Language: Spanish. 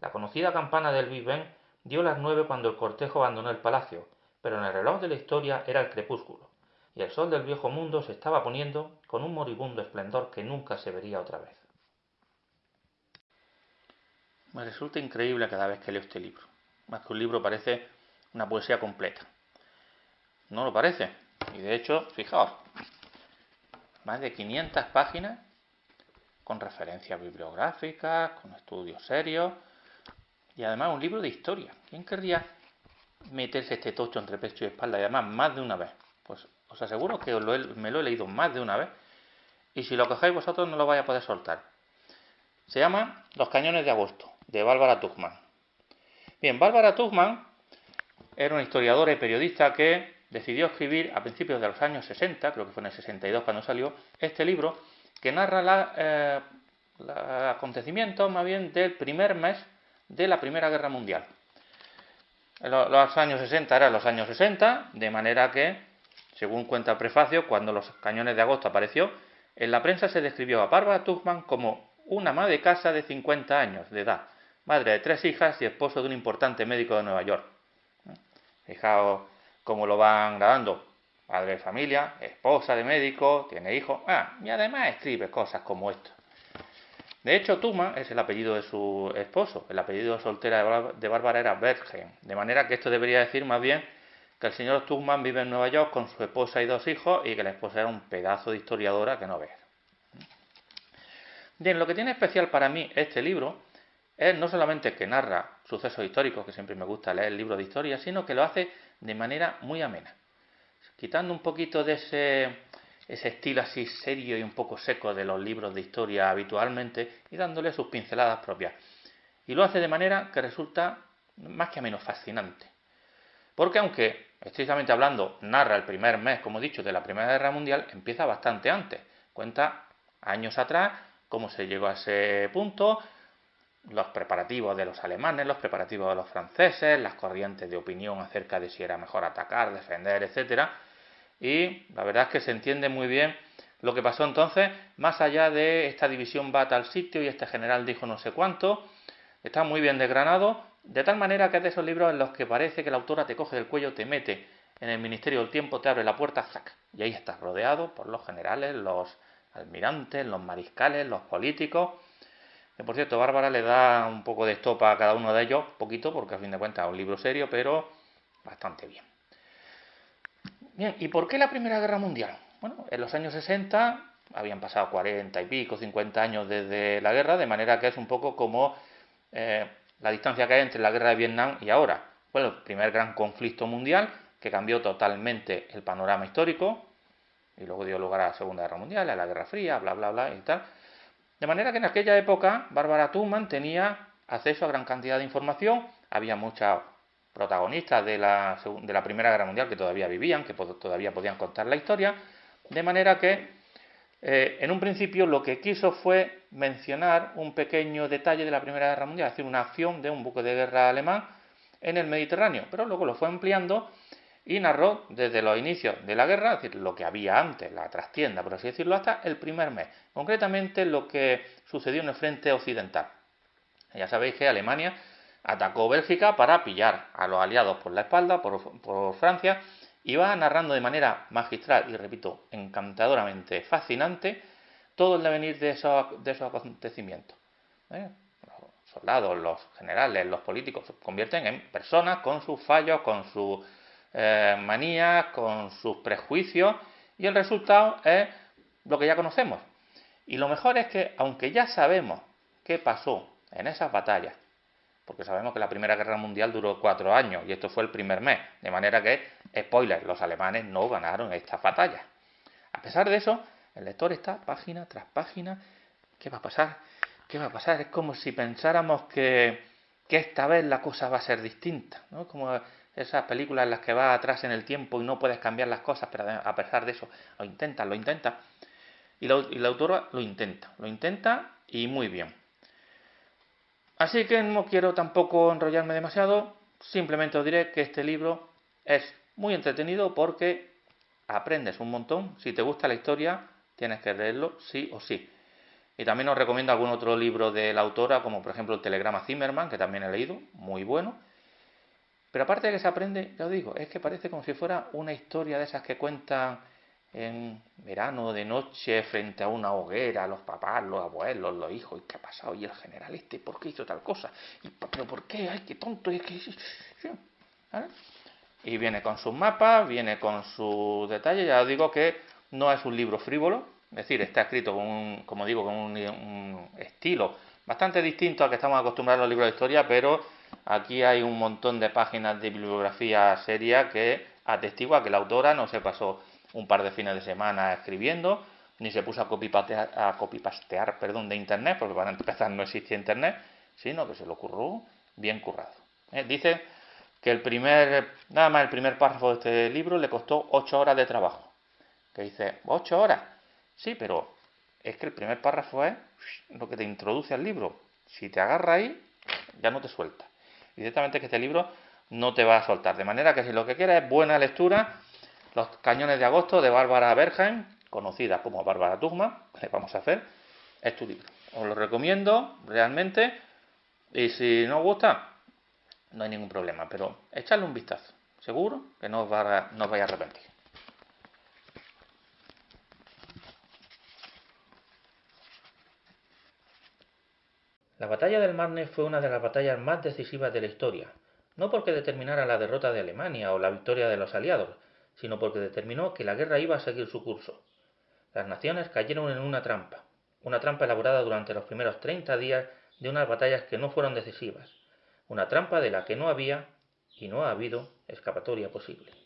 La conocida campana del Big Ben dio las nueve cuando el cortejo abandonó el palacio, pero en el reloj de la historia era el crepúsculo, y el sol del viejo mundo se estaba poniendo con un moribundo esplendor que nunca se vería otra vez. Me resulta increíble cada vez que leo este libro. Más que un libro parece una poesía completa. ¿No lo parece? Y de hecho, fijaos, más de 500 páginas con referencias bibliográficas, con estudios serios y además un libro de historia. ¿Quién querría meterse este tocho entre pecho y espalda y además más de una vez? Pues os aseguro que me lo he leído más de una vez y si lo cogéis vosotros no lo vais a poder soltar. Se llama Los cañones de agosto, de Bárbara Tuchman. Bien, Bárbara Tuchman era una historiadora y periodista que decidió escribir a principios de los años 60, creo que fue en el 62 cuando salió, este libro que narra la, eh, los acontecimientos más bien del primer mes de la Primera Guerra Mundial. Los años 60 eran los años 60, de manera que, según cuenta el prefacio, cuando los cañones de agosto apareció, en la prensa se describió a Barbara Tuchman como una ama de casa de 50 años de edad, madre de tres hijas y esposo de un importante médico de Nueva York. Fijaos cómo lo van grabando. Madre de familia, esposa de médico, tiene hijos, ah, y además escribe cosas como esto. De hecho, Tuma es el apellido de su esposo. El apellido soltera de Bárbara era Bergen. De manera que esto debería decir más bien que el señor Tuchman vive en Nueva York con su esposa y dos hijos y que la esposa era un pedazo de historiadora que no ve. Bien, lo que tiene especial para mí este libro es no solamente que narra sucesos históricos, que siempre me gusta leer el libro de historia, sino que lo hace de manera muy amena. Quitando un poquito de ese ese estilo así serio y un poco seco de los libros de historia habitualmente y dándole sus pinceladas propias. Y lo hace de manera que resulta más que menos fascinante. Porque aunque, estrictamente hablando, narra el primer mes, como he dicho, de la Primera Guerra Mundial, empieza bastante antes. Cuenta años atrás cómo se llegó a ese punto, los preparativos de los alemanes, los preparativos de los franceses, las corrientes de opinión acerca de si era mejor atacar, defender, etcétera y la verdad es que se entiende muy bien lo que pasó entonces, más allá de esta división va a tal sitio y este general dijo no sé cuánto, está muy bien desgranado, de tal manera que es de esos libros en los que parece que la autora te coge del cuello, te mete en el Ministerio del Tiempo, te abre la puerta, ¡zac! y ahí estás rodeado por los generales, los almirantes, los mariscales, los políticos. Que por cierto, Bárbara le da un poco de estopa a cada uno de ellos, poquito, porque a fin de cuentas es un libro serio, pero bastante bien. Bien, ¿y por qué la Primera Guerra Mundial? Bueno, en los años 60 habían pasado 40 y pico, 50 años desde la guerra, de manera que es un poco como eh, la distancia que hay entre la guerra de Vietnam y ahora. Fue el primer gran conflicto mundial que cambió totalmente el panorama histórico y luego dio lugar a la Segunda Guerra Mundial, a la Guerra Fría, bla, bla, bla y tal. De manera que en aquella época Bárbara Tuman tenía acceso a gran cantidad de información, había mucha protagonistas de la, de la Primera Guerra Mundial que todavía vivían, que todavía podían contar la historia, de manera que eh, en un principio lo que quiso fue mencionar un pequeño detalle de la Primera Guerra Mundial, es decir, una acción de un buque de guerra alemán en el Mediterráneo, pero luego lo fue ampliando y narró desde los inicios de la guerra, es decir, lo que había antes, la trastienda, por así decirlo, hasta el primer mes, concretamente lo que sucedió en el frente occidental. Ya sabéis que Alemania atacó Bélgica para pillar a los aliados por la espalda, por, Francia, y va narrando de manera magistral y, repito, encantadoramente fascinante todo el devenir de esos, de esos acontecimientos. ¿eh? Los soldados, los generales, los políticos se convierten en personas con sus fallos, con sus eh, manías, con sus prejuicios, y el resultado es lo que ya conocemos. Y lo mejor es que, aunque ya sabemos qué pasó en esas batallas, porque sabemos que la Primera Guerra Mundial duró cuatro años y esto fue el primer mes, de manera que, spoiler, los alemanes no ganaron esta batalla. A pesar de eso, el lector está página tras página, ¿qué va a pasar? ¿Qué va a pasar? Es como si pensáramos que, que esta vez la cosa va a ser distinta, ¿no? Como esas películas en las que vas atrás en el tiempo y no puedes cambiar las cosas, pero a pesar de eso lo intentas, lo intentas. Y y la autora lo intenta, lo intenta y muy bien. Así que no quiero tampoco enrollarme demasiado, simplemente os diré que este libro es muy entretenido porque aprendes un montón. Si te gusta la historia, tienes que leerlo sí o sí. Y también os recomiendo algún otro libro de la autora, como por ejemplo el Telegrama Zimmerman, que también he leído, muy bueno. Pero aparte de que se aprende, ya os digo, es que parece como si fuera una historia de esas que cuentan en verano, de noche, frente a una hoguera, los papás, los abuelos, los hijos, ¿y qué ha pasado? ¿Y el general este por qué hizo tal cosa? ¿Y, ¿Pero por qué? ¡Ay, qué tonto! ¿Y, qué... y viene con sus mapas, viene con sus detalles, ya os digo que no es un libro frívolo, es decir, está escrito con un, como digo, con un, estilo bastante distinto al que estamos acostumbrados a los libros de historia, pero aquí hay un montón de páginas de bibliografía seria que atestigua que la autora no se pasó un par de fines de semana escribiendo, ni se puso a copipastear, a copipastear perdón, de internet, porque para empezar no existía internet, sino que se lo ocurrió bien currado. Eh, dice que el primer, nada más el primer párrafo de este libro le costó ocho horas de trabajo. Que dice, ¿ocho horas? Sí, pero es que el primer párrafo es lo que te introduce al libro. Si te agarra ahí, ya no te suelta. Directamente que este libro no te va a soltar. De manera que si lo que quieres es buena lectura, Los Cañones de Agosto de Bárbara Bergen, conocida como Bárbara Tugma, que vamos a hacer, es tu libro. Os lo recomiendo realmente y si no os gusta, no hay ningún problema, pero echadle un vistazo. Seguro que no os, va no os vais a arrepentir. La batalla del Marne fue una de las batallas más decisivas de la historia, no porque determinara la derrota de Alemania o la victoria de los aliados, sino porque determinó que la guerra iba a seguir su curso. Las naciones cayeron en una trampa, una trampa elaborada durante los primeros 30 días de unas batallas que no fueron decisivas, una trampa de la que no había y no ha habido escapatoria posible.